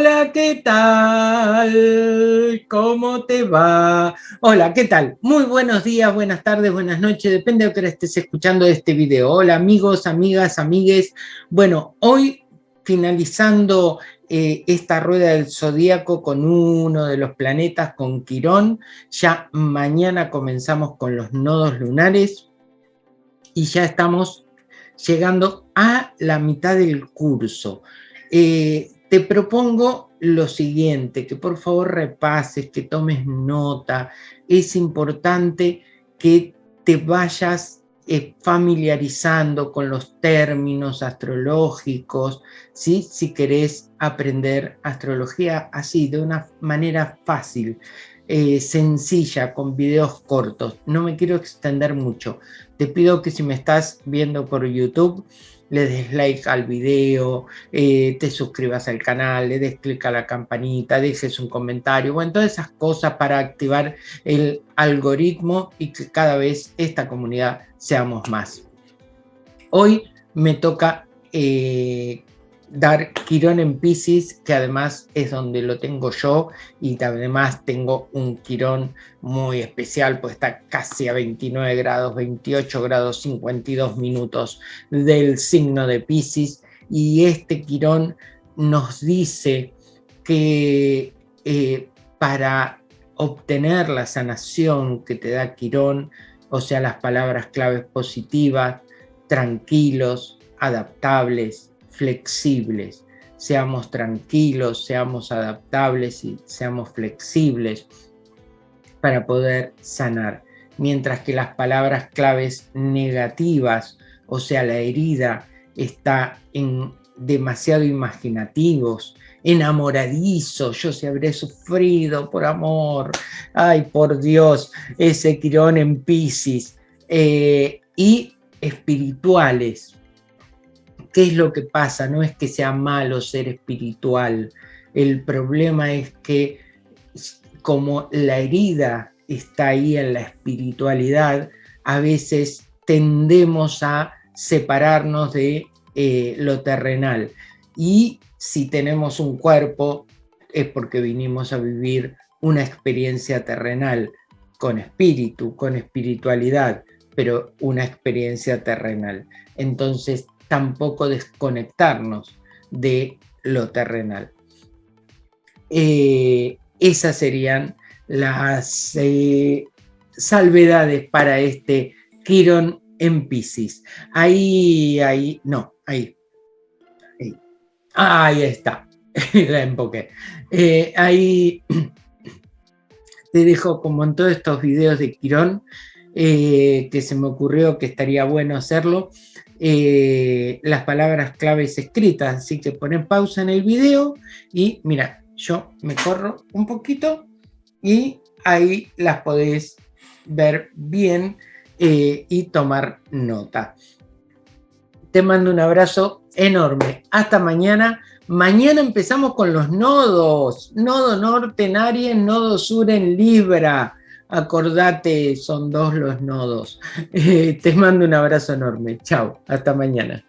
Hola, ¿qué tal? ¿Cómo te va? Hola, ¿qué tal? Muy buenos días, buenas tardes, buenas noches, depende de que estés escuchando este video. Hola amigos, amigas, amigues. Bueno, hoy finalizando eh, esta rueda del zodíaco con uno de los planetas, con Quirón, ya mañana comenzamos con los nodos lunares y ya estamos llegando a la mitad del curso. Eh, te propongo lo siguiente, que por favor repases, que tomes nota. Es importante que te vayas eh, familiarizando con los términos astrológicos, ¿sí? si querés aprender astrología así, de una manera fácil, eh, sencilla, con videos cortos. No me quiero extender mucho. Te pido que si me estás viendo por YouTube, le des like al video, eh, te suscribas al canal, le des clic a la campanita, dejes un comentario, bueno, todas esas cosas para activar el algoritmo y que cada vez esta comunidad seamos más. Hoy me toca eh, dar Quirón en Pisces, que además es donde lo tengo yo y además tengo un Quirón muy especial, pues está casi a 29 grados, 28 grados, 52 minutos del signo de Pisces. Y este Quirón nos dice que eh, para obtener la sanación que te da Quirón, o sea, las palabras claves positivas, tranquilos, adaptables, flexibles, seamos tranquilos, seamos adaptables y seamos flexibles para poder sanar. Mientras que las palabras claves negativas, o sea, la herida está en demasiado imaginativos, enamoradizo, yo se habré sufrido por amor, ay por Dios, ese quirón en Pisces, eh, y espirituales, ¿Qué es lo que pasa? No es que sea malo ser espiritual. El problema es que como la herida está ahí en la espiritualidad, a veces tendemos a separarnos de eh, lo terrenal. Y si tenemos un cuerpo, es porque vinimos a vivir una experiencia terrenal, con espíritu, con espiritualidad, pero una experiencia terrenal. Entonces tampoco desconectarnos de lo terrenal. Eh, esas serían las eh, salvedades para este Quirón en Pisces. Ahí, ahí, no, ahí. Ahí, está, la empoqué. Eh, ahí te dejo como en todos estos videos de Quirón, que se me ocurrió que estaría bueno hacerlo, eh, las palabras claves escritas, así que ponen pausa en el video y mira, yo me corro un poquito y ahí las podéis ver bien eh, y tomar nota. Te mando un abrazo enorme. Hasta mañana. Mañana empezamos con los nodos. Nodo norte en Aries, nodo sur en Libra acordate, son dos los nodos. Eh, te mando un abrazo enorme. Chao, hasta mañana.